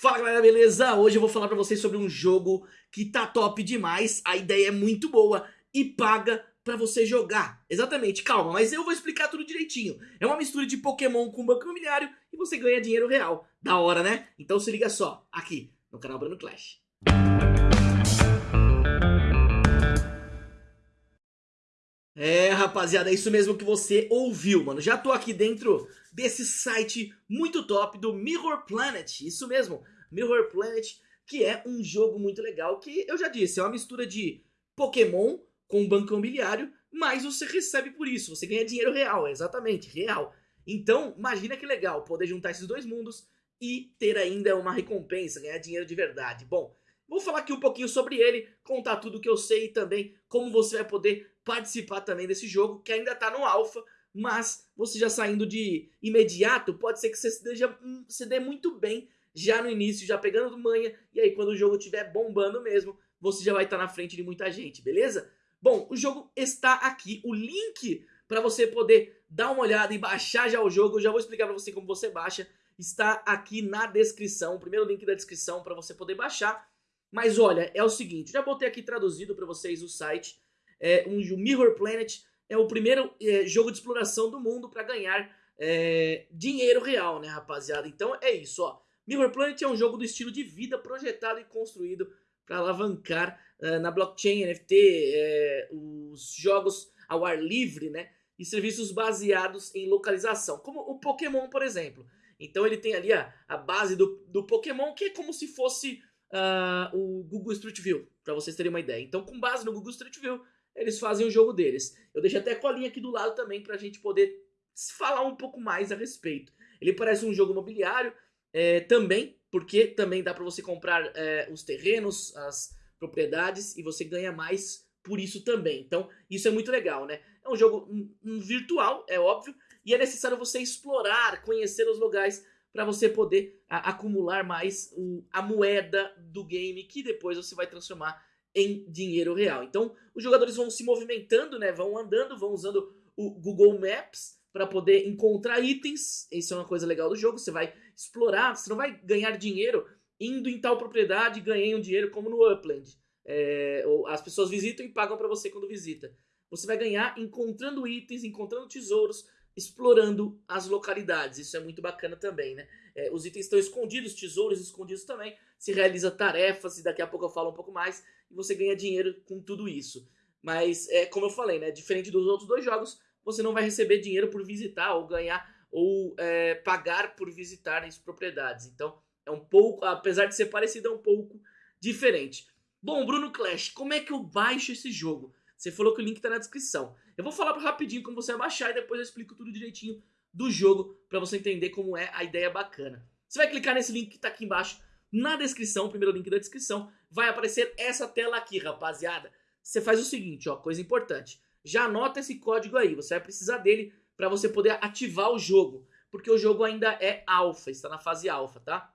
Fala galera, beleza? Hoje eu vou falar pra vocês sobre um jogo que tá top demais, a ideia é muito boa e paga pra você jogar. Exatamente, calma, mas eu vou explicar tudo direitinho. É uma mistura de Pokémon com banco imobiliário e você ganha dinheiro real. Da hora, né? Então se liga só, aqui no canal Bruno Clash. É, rapaziada, é isso mesmo que você ouviu, mano. Já tô aqui dentro desse site muito top do Mirror Planet. Isso mesmo, Mirror Planet, que é um jogo muito legal que, eu já disse, é uma mistura de Pokémon com banco imobiliário, mas você recebe por isso, você ganha dinheiro real, exatamente, real. Então, imagina que legal poder juntar esses dois mundos e ter ainda uma recompensa, ganhar dinheiro de verdade. Bom, Vou falar aqui um pouquinho sobre ele, contar tudo que eu sei e também como você vai poder participar também desse jogo, que ainda está no alfa, mas você já saindo de imediato, pode ser que você se dê, se dê muito bem já no início, já pegando manha, e aí quando o jogo estiver bombando mesmo, você já vai estar tá na frente de muita gente, beleza? Bom, o jogo está aqui, o link para você poder dar uma olhada e baixar já o jogo, eu já vou explicar para você como você baixa, está aqui na descrição, o primeiro link da descrição para você poder baixar, mas olha, é o seguinte, já botei aqui traduzido para vocês o site. É, um, o Mirror Planet é o primeiro é, jogo de exploração do mundo para ganhar é, dinheiro real, né, rapaziada? Então é isso, ó. Mirror Planet é um jogo do estilo de vida projetado e construído para alavancar é, na blockchain, NFT, é, os jogos ao ar livre, né? E serviços baseados em localização, como o Pokémon, por exemplo. Então ele tem ali a, a base do, do Pokémon, que é como se fosse uh, o Google Street View, para vocês terem uma ideia. Então, com base no Google Street View, eles fazem o jogo deles. Eu deixo até a colinha aqui do lado também para a gente poder falar um pouco mais a respeito. Ele parece um jogo imobiliário é, também, porque também dá para você comprar é, os terrenos, as propriedades e você ganha mais por isso também. Então, isso é muito legal, né? É um jogo um, um virtual, é óbvio, e é necessário você explorar, conhecer os lugares para você poder a, acumular mais o, a moeda do game que depois você vai transformar em dinheiro real. Então, os jogadores vão se movimentando, né? Vão andando, vão usando o Google Maps para poder encontrar itens. Isso é uma coisa legal do jogo. Você vai explorar, você não vai ganhar dinheiro indo em tal propriedade ganhando dinheiro como no Upland. É, as pessoas visitam e pagam para você quando visita. Você vai ganhar encontrando itens, encontrando tesouros, explorando as localidades. Isso é muito bacana também, né? É, os itens estão escondidos, tesouros escondidos também. Se realiza tarefas, e daqui a pouco eu falo um pouco mais, e você ganha dinheiro com tudo isso. Mas, é, como eu falei, né? Diferente dos outros dois jogos, você não vai receber dinheiro por visitar ou ganhar ou é, pagar por visitar as propriedades. Então, é um pouco, apesar de ser parecido, é um pouco diferente. Bom, Bruno Clash, como é que eu baixo esse jogo? Você falou que o link está na descrição. Eu vou falar rapidinho como você baixar e depois eu explico tudo direitinho do jogo para você entender como é a ideia bacana. Você vai clicar nesse link que está aqui embaixo na descrição, primeiro link da descrição, vai aparecer essa tela aqui, rapaziada. Você faz o seguinte, ó, coisa importante. Já anota esse código aí, você vai precisar dele para você poder ativar o jogo, porque o jogo ainda é alfa, está na fase alfa, tá?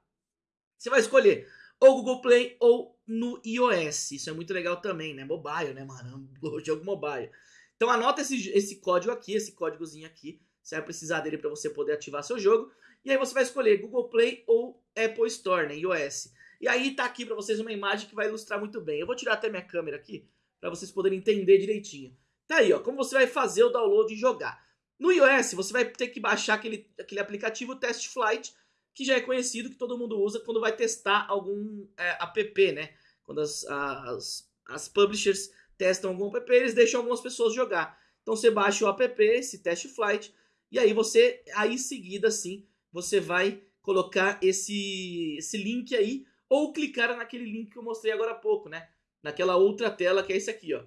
Você vai escolher ou Google Play ou no iOS. Isso é muito legal também, né? Mobile, né, mano? O jogo mobile. Então anota esse, esse código aqui, esse códigozinho aqui. Você vai precisar dele para você poder ativar seu jogo. E aí você vai escolher Google Play ou Apple Store, né, iOS. E aí tá aqui para vocês uma imagem que vai ilustrar muito bem. Eu vou tirar até minha câmera aqui para vocês poderem entender direitinho. Tá aí, ó, como você vai fazer o download e jogar. No iOS, você vai ter que baixar aquele, aquele aplicativo Test Flight, que já é conhecido, que todo mundo usa quando vai testar algum é, app, né? Quando as, as, as publishers testam algum app, eles deixam algumas pessoas jogar. Então você baixa o app, esse test flight, e aí você, aí em seguida sim, você vai colocar esse, esse link aí, ou clicar naquele link que eu mostrei agora há pouco, né? Naquela outra tela que é esse aqui, ó.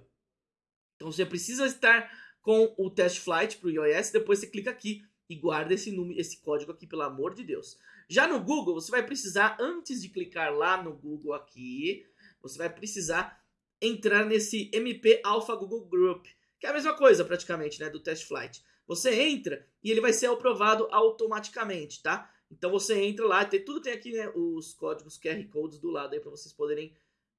Então você precisa estar com o test flight para o iOS, depois você clica aqui e guarda esse, número, esse código aqui, pelo amor de Deus. Já no Google, você vai precisar, antes de clicar lá no Google aqui, você vai precisar entrar nesse MP Alpha Google Group, que é a mesma coisa praticamente, né, do Test Flight. Você entra e ele vai ser aprovado automaticamente, tá? Então você entra lá, tem, tudo tem aqui né, os códigos QR Codes do lado aí para vocês poderem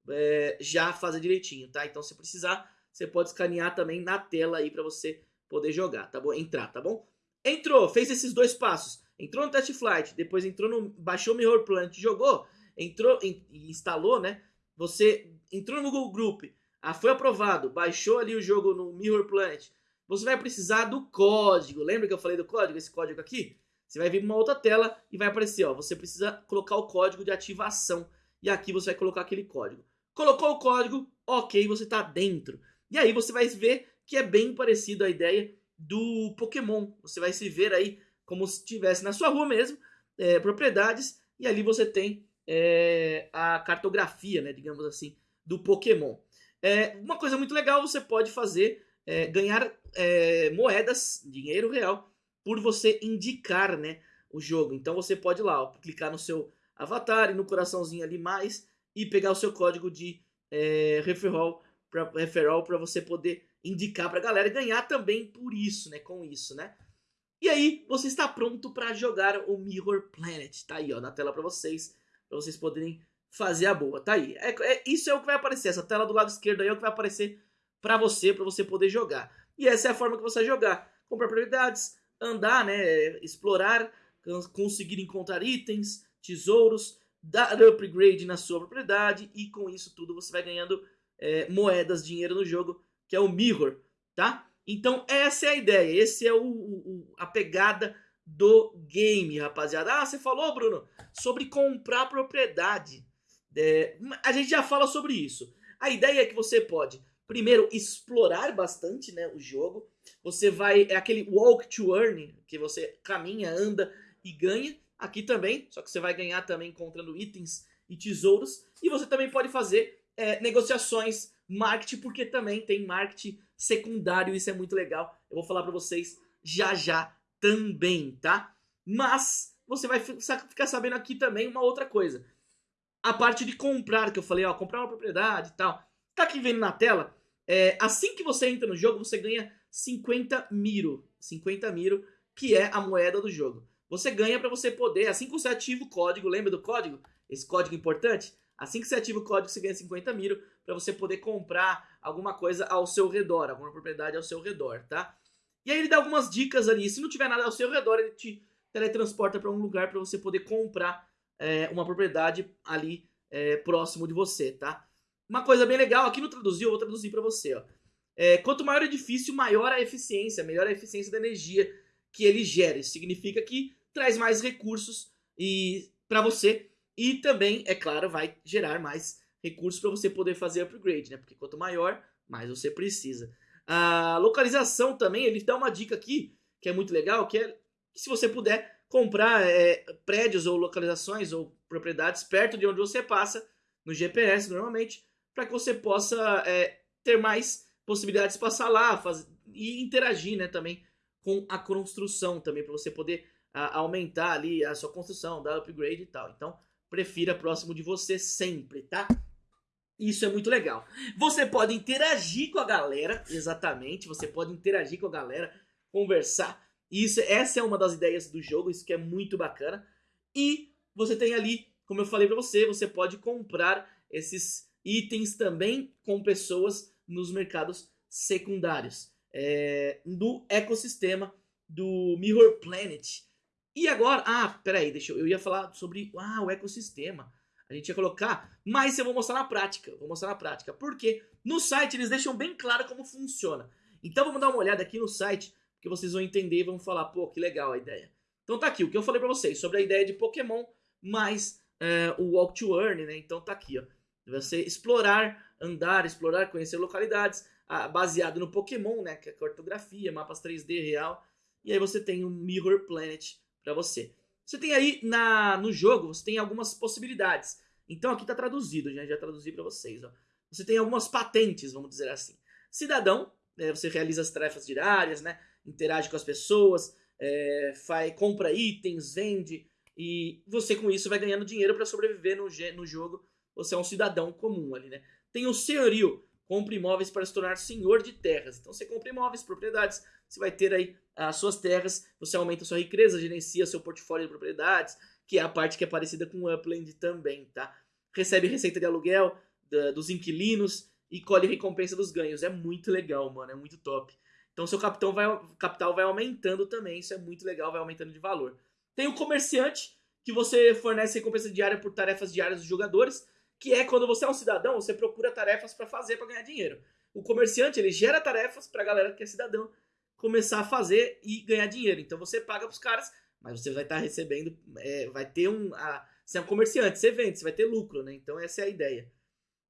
é, já fazer direitinho, tá? Então se precisar, você pode escanear também na tela aí para você poder jogar, tá bom? Entrar, tá bom? Entrou, fez esses dois passos, entrou no Test Flight, depois entrou no, baixou o Mirror Plant, jogou, entrou e instalou, né? Você entrou no Google Group, ah, foi aprovado, baixou ali o jogo no Mirror Planet. Você vai precisar do código. Lembra que eu falei do código? Esse código aqui? Você vai vir uma outra tela e vai aparecer, ó, você precisa colocar o código de ativação. E aqui você vai colocar aquele código. Colocou o código, ok, você está dentro. E aí você vai ver que é bem parecido a ideia do Pokémon. Você vai se ver aí como se estivesse na sua rua mesmo, é, propriedades, e ali você tem é, a cartografia, né, digamos assim, do Pokémon. É, uma coisa muito legal você pode fazer, é, ganhar é, moedas, dinheiro real, por você indicar né, o jogo. Então você pode lá, ó, clicar no seu avatar e no coraçãozinho ali mais e pegar o seu código de é, referral para referral você poder indicar para a galera e ganhar também por isso, né, com isso, né? E aí, você está pronto para jogar o Mirror Planet. Tá aí, ó, na tela para vocês, para vocês poderem fazer a boa. Tá aí. É, é, isso é o que vai aparecer. Essa tela do lado esquerdo aí é o que vai aparecer para você, para você poder jogar. E essa é a forma que você vai jogar. Comprar prioridades, andar, né, explorar, conseguir encontrar itens, tesouros, dar upgrade na sua propriedade e com isso tudo você vai ganhando é, moedas, dinheiro no jogo, que é o Mirror, tá? Então essa é a ideia, esse é o, o, a pegada do game, rapaziada. Ah, você falou, Bruno, sobre comprar propriedade. É, a gente já fala sobre isso. A ideia é que você pode, primeiro, explorar bastante né, o jogo. Você vai, é aquele walk to earn, que você caminha, anda e ganha. Aqui também, só que você vai ganhar também encontrando itens e tesouros. E você também pode fazer é, negociações, marketing, porque também tem marketing secundário, isso é muito legal. Eu vou falar para vocês já já também, tá? Mas você vai ficar sabendo aqui também uma outra coisa a parte de comprar, que eu falei, ó, comprar uma propriedade e tal. Tá aqui vendo na tela, é, assim que você entra no jogo, você ganha 50 miro. 50 miro, que é a moeda do jogo. Você ganha para você poder, assim que você ativa o código, lembra do código? Esse código importante? Assim que você ativa o código, você ganha 50 miro para você poder comprar alguma coisa ao seu redor, alguma propriedade ao seu redor, tá? E aí ele dá algumas dicas ali. Se não tiver nada ao seu redor, ele te teletransporta para um lugar para você poder comprar é, uma propriedade ali é, próximo de você, tá? Uma coisa bem legal, aqui no traduzir, eu vou traduzir para você, ó. É, quanto maior o edifício, maior a eficiência, melhor a eficiência da energia que ele gera. Isso significa que traz mais recursos e para você e também, é claro, vai gerar mais recursos para você poder fazer upgrade, né? Porque quanto maior, mais você precisa. A localização também, ele dá uma dica aqui que é muito legal, que é que se você puder comprar é, prédios ou localizações ou propriedades perto de onde você passa, no GPS normalmente, para que você possa é, ter mais possibilidades de passar lá fazer, e interagir né, também com a construção também, para você poder a, aumentar ali a sua construção, dar upgrade e tal. Então, prefira próximo de você sempre, tá? Isso é muito legal. Você pode interagir com a galera, exatamente, você pode interagir com a galera, conversar isso, essa é uma das ideias do jogo, isso que é muito bacana. E você tem ali, como eu falei para você, você pode comprar esses itens também com pessoas nos mercados secundários é, do ecossistema do Mirror Planet. E agora, ah, peraí, deixa eu, eu ia falar sobre ah, o ecossistema. A gente ia colocar, mas eu vou mostrar na prática. Vou mostrar na prática. Porque no site eles deixam bem claro como funciona. Então vamos dar uma olhada aqui no site que vocês vão entender e vão falar, pô, que legal a ideia. Então tá aqui, o que eu falei pra vocês sobre a ideia de Pokémon mais é, o Walk to Earn, né? Então tá aqui, ó. Você explorar, andar, explorar, conhecer localidades, baseado no Pokémon, né? Que é cartografia, mapas 3D real. E aí você tem o Mirror Planet para você. Você tem aí na, no jogo, você tem algumas possibilidades. Então aqui tá traduzido, já, já traduzi para vocês, ó. Você tem algumas patentes, vamos dizer assim. Cidadão, né, você realiza as tarefas diárias, né? interage com as pessoas, é, faz, compra itens, vende, e você com isso vai ganhando dinheiro para sobreviver no, no jogo. Você é um cidadão comum ali, né? Tem o senhorio, compra imóveis para se tornar senhor de terras. Então você compra imóveis, propriedades, você vai ter aí as suas terras, você aumenta a sua riqueza, gerencia seu portfólio de propriedades, que é a parte que é parecida com o Upland também, tá? Recebe receita de aluguel da, dos inquilinos e colhe recompensa dos ganhos. É muito legal, mano, é muito top. Então seu capital vai, capital vai aumentando também, isso é muito legal, vai aumentando de valor. Tem o comerciante, que você fornece recompensa diária por tarefas diárias dos jogadores, que é quando você é um cidadão, você procura tarefas para fazer para ganhar dinheiro. O comerciante, ele gera tarefas para a galera que é cidadão começar a fazer e ganhar dinheiro. Então você paga para os caras, mas você vai estar tá recebendo, é, vai ter um... A, você é um comerciante, você vende, você vai ter lucro, né? Então essa é a ideia.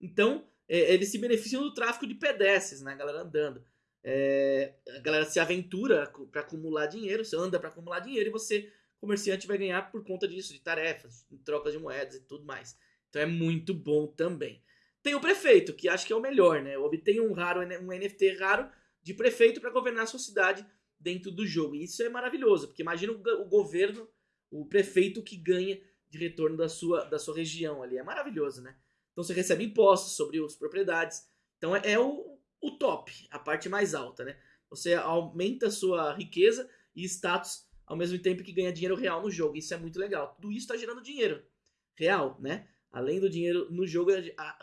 Então, é, eles se beneficiam do tráfico de pedestres, né? A galera andando. É, a galera se aventura para acumular dinheiro, você anda para acumular dinheiro e você, comerciante, vai ganhar por conta disso, de tarefas, em troca de moedas e tudo mais. Então é muito bom também. Tem o prefeito, que acho que é o melhor, né? Obtém um raro, um NFT raro de prefeito para governar a sua cidade dentro do jogo. E isso é maravilhoso, porque imagina o, governo, o prefeito que ganha de retorno da sua, da sua região ali. É maravilhoso, né? Então você recebe impostos sobre as propriedades. Então é, é o, o top, a parte mais alta, né? Você aumenta a sua riqueza e status ao mesmo tempo que ganha dinheiro real no jogo. Isso é muito legal. Tudo isso está gerando dinheiro real, né? Além do dinheiro no jogo,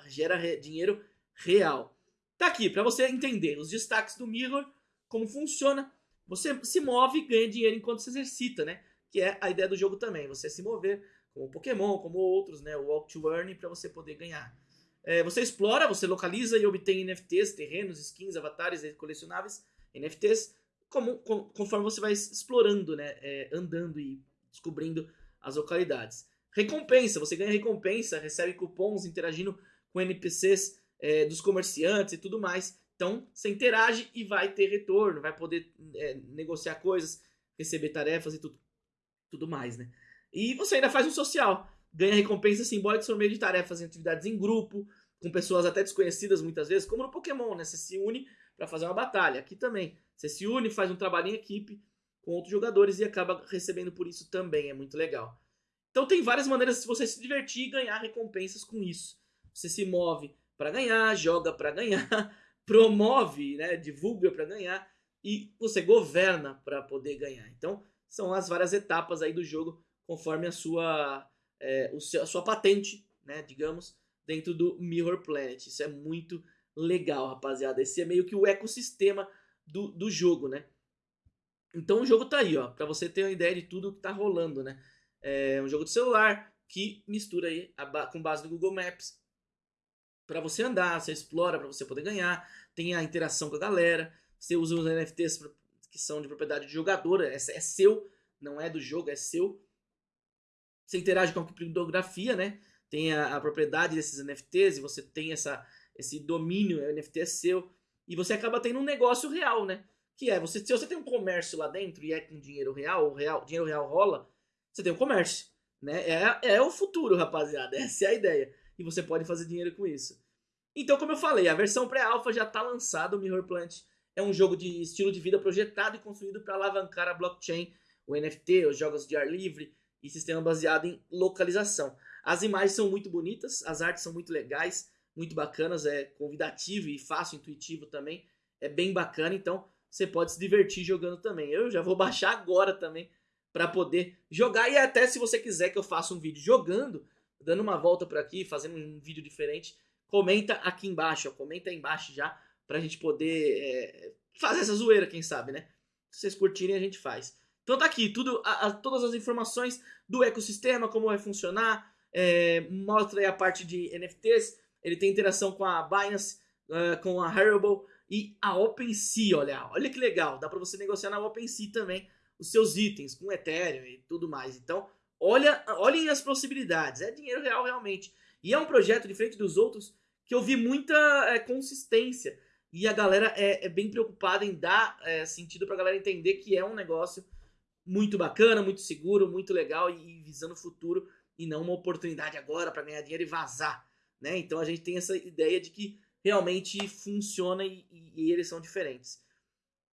gera dinheiro real. Tá aqui para você entender os destaques do Mirror, como funciona. Você se move e ganha dinheiro enquanto se exercita, né? Que é a ideia do jogo também. Você se mover, como Pokémon, como outros, né? O Walk to Earn para você poder ganhar. É, você explora, você localiza e obtém NFTs, terrenos, skins, avatares colecionáveis, NFTs, como, com, conforme você vai explorando, né? É, andando e descobrindo as localidades. Recompensa, você ganha recompensa, recebe cupons interagindo com NPCs é, dos comerciantes e tudo mais. Então, você interage e vai ter retorno, vai poder é, negociar coisas, receber tarefas e tudo, tudo mais, né? E você ainda faz um social ganha recompensas simbólicas por meio de tarefas e atividades em grupo, com pessoas até desconhecidas muitas vezes, como no Pokémon, né? Você se une para fazer uma batalha. Aqui também. Você se une, faz um trabalho em equipe com outros jogadores e acaba recebendo por isso também. É muito legal. Então tem várias maneiras de você se divertir e ganhar recompensas com isso. Você se move para ganhar, joga para ganhar, promove, né, divulga para ganhar e você governa para poder ganhar. Então são as várias etapas aí do jogo conforme a sua é, o seu, a sua patente, né, digamos, dentro do Mirror Planet. Isso é muito legal, rapaziada. Esse é meio que o ecossistema do, do jogo, né? Então o jogo tá aí, ó, para você ter uma ideia de tudo que tá rolando, né? É um jogo de celular que mistura aí a, com base no Google Maps para você andar, você explora para você poder ganhar, tem a interação com a galera, você usa os NFTs que são de propriedade de jogador, é, é seu, não é do jogo, é seu. Você interage com a criptografia, né? Tem a, a, propriedade desses NFTs e você tem essa, esse domínio, o NFT é seu. E você acaba tendo um negócio real, né? Que é, você, se você tem um comércio lá dentro e é com dinheiro real, real, dinheiro real rola, você tem um comércio. Né? É, é o futuro, rapaziada. Essa é a ideia. E você pode fazer dinheiro com isso. Então, como eu falei, a versão pré-alpha já está lançada. O Mirror Plant é um jogo de estilo de vida projetado e construído para alavancar a blockchain, o NFT, os jogos de ar livre, e sistema baseado em localização. As imagens são muito bonitas, as artes são muito legais, muito bacanas, é convidativo e fácil, intuitivo também. É bem bacana, então você pode se divertir jogando também. Eu já vou baixar agora também para poder jogar e até se você quiser que eu faça um vídeo jogando, dando uma volta por aqui, fazendo um vídeo diferente, comenta aqui embaixo, ó, comenta aí embaixo já pra gente poder é, fazer essa zoeira, quem sabe, né? Se vocês curtirem a gente faz. Então tá aqui, tudo, a, a, todas as informações do ecossistema, como vai funcionar, é, mostra aí a parte de NFTs, ele tem interação com a Binance, uh, com a Haribo e a OpenSea, olha, olha que legal, dá para você negociar na OpenSea também os seus itens com Ethereum e tudo mais. Então, olha, olhem as possibilidades, é dinheiro real realmente. E é um projeto diferente dos outros que eu vi muita é, consistência e a galera é, é, bem preocupada em dar é, sentido para a galera entender que é um negócio muito bacana, muito seguro, muito legal e, visando o futuro e não uma oportunidade agora para ganhar dinheiro e vazar, né? Então a gente tem essa ideia de que realmente funciona e, e, e eles são diferentes.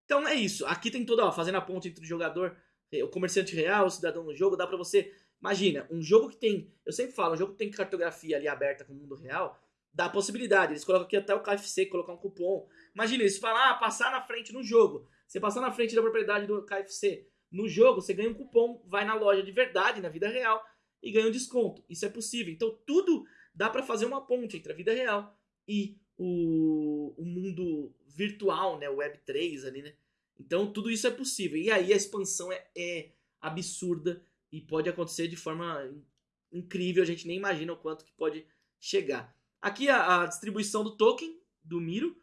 Então é isso. Aqui tem toda, ó, fazendo a ponte entre o jogador, o comerciante real, o cidadão no jogo, dá para você, imagina, um jogo que tem, eu sempre falo, um jogo que tem cartografia ali aberta com o mundo real, dá a possibilidade. Eles colocam aqui até o KFC, colocar um cupom. Imagina, eles falam, ah, passar na frente no jogo. Você passar na frente da propriedade do KFC, no jogo, você ganha um cupom, vai na loja de verdade, na vida real, e ganha um desconto. Isso é possível. Então, tudo dá para fazer uma ponte entre a vida real e o, o mundo virtual, né? O Web3 ali, né? Então, tudo isso é possível. E aí a expansão é, é absurda e pode acontecer de forma incrível, a gente nem imagina o quanto que pode chegar. Aqui a, a distribuição do token do Miro,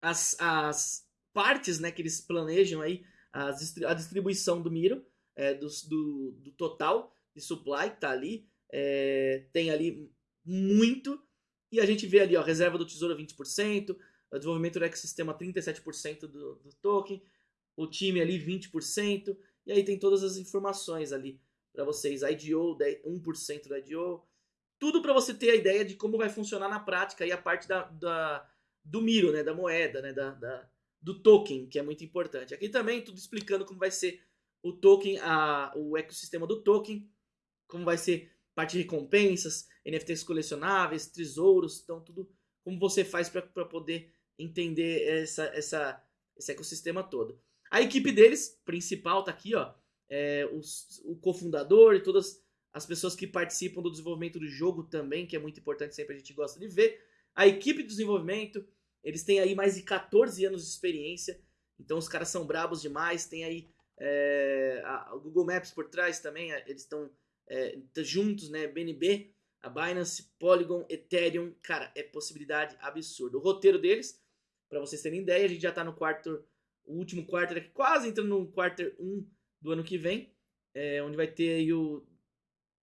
as, as partes né, que eles planejam aí, as, a distribuição do Miro, é, do, do, do, total de supply que tá ali, é, tem ali muito, e a gente vê ali, ó, reserva do tesouro 20%, o desenvolvimento do ecossistema 37% do, do token, o time ali 20%, e aí tem todas as informações ali para vocês, IDO, 1% do IDO, tudo para você ter a ideia de como vai funcionar na prática e a parte da, da do Miro, né, da moeda, né, da, da, do token, que é muito importante. Aqui também tudo explicando como vai ser o token, a, o ecossistema do token, como vai ser parte de recompensas, NFTs colecionáveis, tesouros, então tudo como você faz para poder entender essa, essa, esse ecossistema todo. A equipe deles, principal, tá aqui, ó. É, os, o cofundador e todas as pessoas que participam do desenvolvimento do jogo também, que é muito importante, sempre a gente gosta de ver. A equipe de desenvolvimento, eles têm aí mais de 14 anos de experiência, então os caras são brabos demais. Tem aí é, a, o Google Maps por trás também, eles estão é, juntos, né? BNB, a Binance, Polygon, Ethereum, cara, é possibilidade absurda. O roteiro deles, para vocês terem ideia, a gente já tá no quarto o último aqui, quase entrando no quarter 1 do ano que vem, é, onde vai ter aí o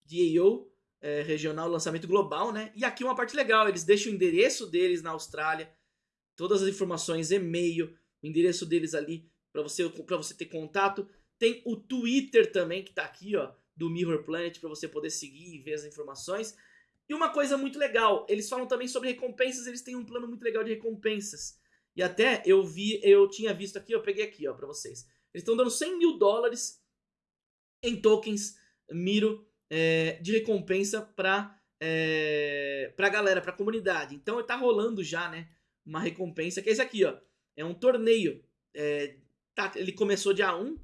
DAO é, regional, lançamento global, né? E aqui uma parte legal, eles deixam o endereço deles na Austrália, todas as informações, e-mail, o endereço deles ali para você para você ter contato. Tem o Twitter também que tá aqui, ó, do Mirror Planet para você poder seguir e ver as informações. E uma coisa muito legal, eles falam também sobre recompensas, eles têm um plano muito legal de recompensas. E até eu vi, eu tinha visto aqui, eu peguei aqui, ó, pra vocês. Eles estão dando 100 mil dólares em tokens Miro é, de recompensa pra, é, pra galera, pra comunidade. Então tá rolando já, né? Uma recompensa, que é esse aqui, ó. É um torneio. É, tá, ele começou dia 1,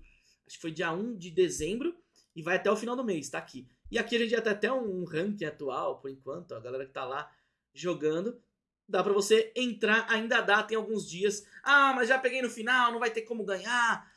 acho que foi dia 1 de dezembro, e vai até o final do mês, tá aqui. E aqui a gente já tem até um ranking atual, por enquanto, ó, a galera que tá lá jogando dá para você entrar, ainda dá, tem alguns dias. Ah, mas já peguei no final, não vai ter como ganhar.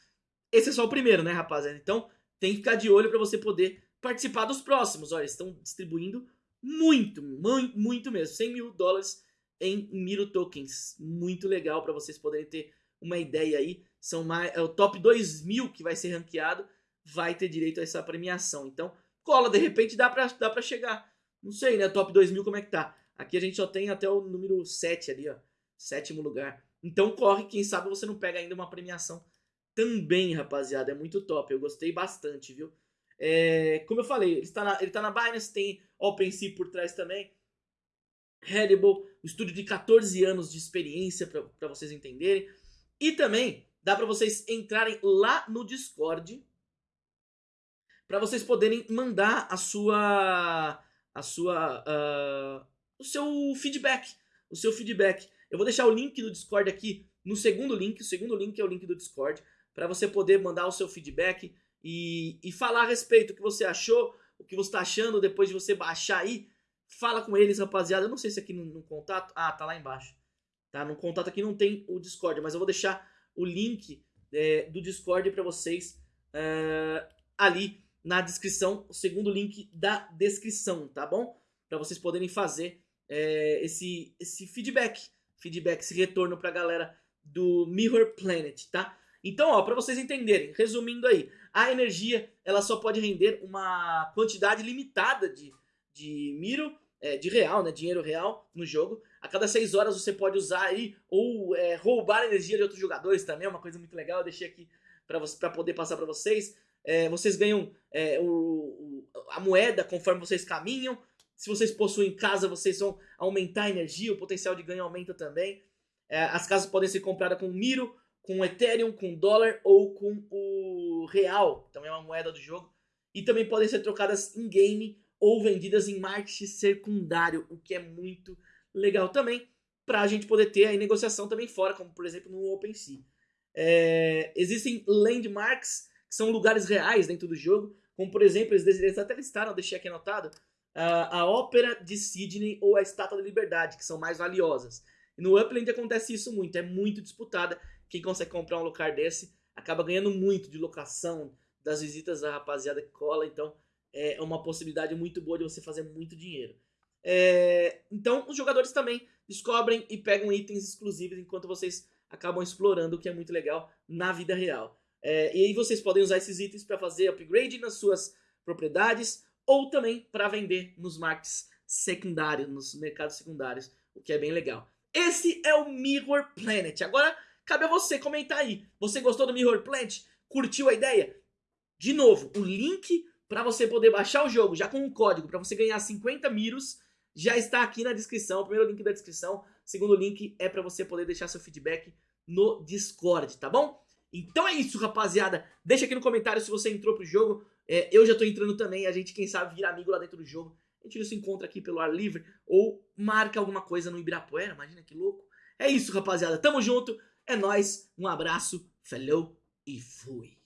Esse é só o primeiro, né, rapaziada? Então tem que ficar de olho para você poder participar dos próximos. Olha, estão distribuindo muito, muito, muito mesmo. 100 mil dólares em Miro Tokens. Muito legal para vocês poderem ter uma ideia aí. São mais, é o top 2 mil que vai ser ranqueado, vai ter direito a essa premiação. Então, cola, de repente dá pra, dá pra chegar. Não sei, né? Top 2 mil como é que tá. Aqui a gente só tem até o número 7 ali, ó. Sétimo lugar. Então corre, quem sabe você não pega ainda uma premiação também, rapaziada. É muito top. Eu gostei bastante, viu? É, como eu falei, ele está na, ele tá na Binance, tem OpenSea por trás também. Hannibal, um estúdio de 14 anos de experiência para vocês entenderem. E também dá para vocês entrarem lá no Discord para vocês poderem mandar a sua a sua uh, o seu feedback. O seu feedback. Eu vou deixar o link do Discord aqui no segundo link. O segundo link é o link do Discord. Para você poder mandar o seu feedback e, e falar a respeito o que você achou, o que você está achando depois de você baixar aí. Fala com eles, rapaziada. Eu não sei se aqui no, no contato. Ah, tá lá embaixo. Tá? No contato aqui não tem o Discord, mas eu vou deixar o link é, do Discord para vocês é, ali na descrição, o segundo link da descrição, tá bom? Para vocês poderem fazer é, esse, esse feedback, feedback, esse retorno para a galera do Mirror Planet, tá? Então, ó, para vocês entenderem, resumindo aí, a energia ela só pode render uma quantidade limitada de, de Miro, é, de real, né, dinheiro real no jogo. A cada 6 horas você pode usar aí ou é, roubar energia de outros jogadores também, é uma coisa muito legal. Eu deixei aqui para poder passar para vocês. É, vocês ganham é, o, o, a moeda conforme vocês caminham. Se vocês possuem casa, vocês vão aumentar a energia, o potencial de ganho aumenta também. É, as casas podem ser compradas com Miro, com Ethereum, com dólar ou com o real, também é uma moeda do jogo. E também podem ser trocadas em game ou vendidas em marketing secundário, o que é muito legal também, para a gente poder ter a negociação também fora, como por exemplo no OpenSea. É, existem landmarks, que são lugares reais dentro do jogo, como por exemplo, eles até listaram, deixei aqui anotado, a, Ópera de Sydney ou a Estátua da Liberdade, que são mais valiosas. E no Upland acontece isso muito, é muito disputada. Quem consegue comprar um lugar desse acaba ganhando muito de locação, das visitas da rapaziada que cola. Então é uma possibilidade muito boa de você fazer muito dinheiro. É, então, os jogadores também descobrem e pegam itens exclusivos enquanto vocês acabam explorando, o que é muito legal na vida real. É, e aí vocês podem usar esses itens para fazer upgrade nas suas propriedades ou também para vender nos markets secundários, nos mercados secundários, o que é bem legal. Esse é o Mirror Planet. Agora, cabe a você comentar aí. Você gostou do Mirror Planet? Curtiu a ideia? De novo, o link para você poder baixar o jogo já com um código para você ganhar 50 miros já está aqui na descrição. O primeiro link da descrição, o segundo link é para você poder deixar seu feedback no Discord, tá bom? Então é isso, rapaziada. Deixa aqui no comentário se você entrou pro jogo. É, eu já tô entrando também, a gente, quem sabe, vira amigo lá dentro do jogo. A gente se encontra aqui pelo ar livre ou marca alguma coisa no Ibirapuera, imagina que louco. É isso, rapaziada. Tamo junto, é nóis, um abraço, falou e fui.